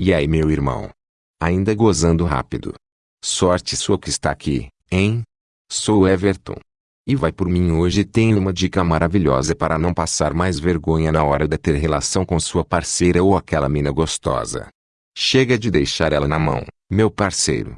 E aí meu irmão? Ainda gozando rápido. Sorte sua que está aqui, hein? Sou Everton. E vai por mim hoje tenho uma dica maravilhosa para não passar mais vergonha na hora de ter relação com sua parceira ou aquela mina gostosa. Chega de deixar ela na mão, meu parceiro.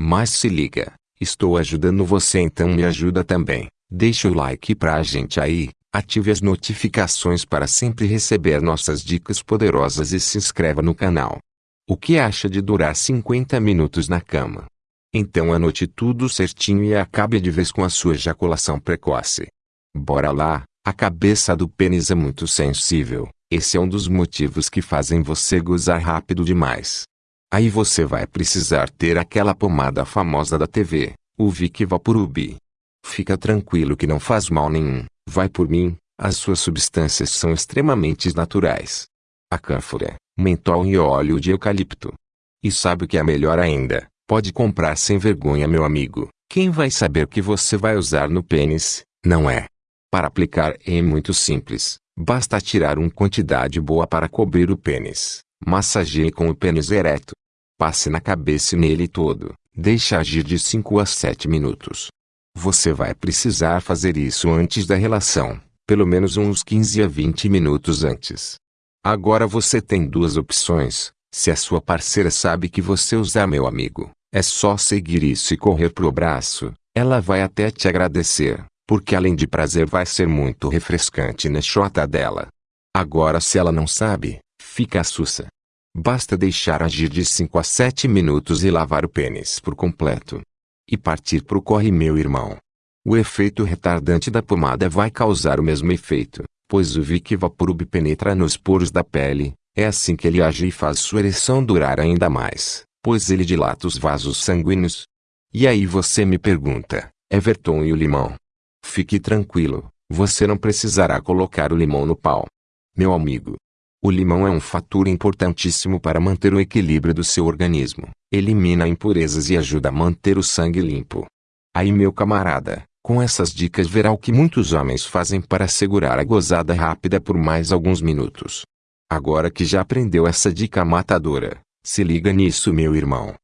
Mas se liga, estou ajudando você então me ajuda também. Deixa o like pra gente aí, ative as notificações para sempre receber nossas dicas poderosas e se inscreva no canal. O que acha de durar 50 minutos na cama? Então anote tudo certinho e acabe de vez com a sua ejaculação precoce. Bora lá, a cabeça do pênis é muito sensível, esse é um dos motivos que fazem você gozar rápido demais. Aí você vai precisar ter aquela pomada famosa da TV, o Vic Vaporub. Fica tranquilo que não faz mal nenhum, vai por mim, as suas substâncias são extremamente naturais. A cânfora, mentol e óleo de eucalipto. E sabe o que é melhor ainda? Pode comprar sem vergonha meu amigo. Quem vai saber que você vai usar no pênis, não é? Para aplicar é muito simples. Basta tirar uma quantidade boa para cobrir o pênis. Massageie com o pênis ereto. Passe na cabeça e nele todo. Deixe agir de 5 a 7 minutos. Você vai precisar fazer isso antes da relação, pelo menos uns 15 a 20 minutos antes. Agora você tem duas opções. Se a sua parceira sabe que você usa meu amigo, é só seguir isso e correr pro braço. Ela vai até te agradecer, porque além de prazer vai ser muito refrescante na chota dela. Agora se ela não sabe, fica sussa. Basta deixar agir de 5 a 7 minutos e lavar o pênis por completo. E partir pro corre meu irmão. O efeito retardante da pomada vai causar o mesmo efeito pois o Vic Vaporub penetra nos poros da pele, é assim que ele age e faz sua ereção durar ainda mais, pois ele dilata os vasos sanguíneos. E aí você me pergunta, Everton e o limão? Fique tranquilo, você não precisará colocar o limão no pau. Meu amigo, o limão é um fator importantíssimo para manter o equilíbrio do seu organismo, elimina impurezas e ajuda a manter o sangue limpo. Aí meu camarada, com essas dicas verá o que muitos homens fazem para segurar a gozada rápida por mais alguns minutos. Agora que já aprendeu essa dica matadora, se liga nisso meu irmão.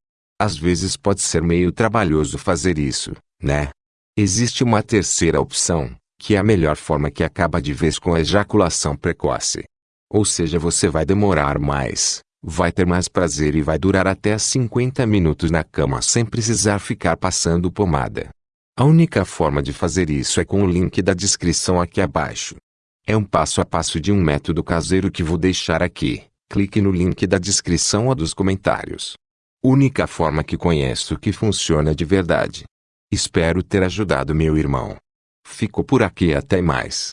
Às vezes pode ser meio trabalhoso fazer isso, né? Existe uma terceira opção, que é a melhor forma que acaba de vez com a ejaculação precoce. Ou seja, você vai demorar mais, vai ter mais prazer e vai durar até 50 minutos na cama sem precisar ficar passando pomada. A única forma de fazer isso é com o link da descrição aqui abaixo. É um passo a passo de um método caseiro que vou deixar aqui. Clique no link da descrição ou dos comentários. Única forma que conheço que funciona de verdade. Espero ter ajudado meu irmão. Fico por aqui até mais.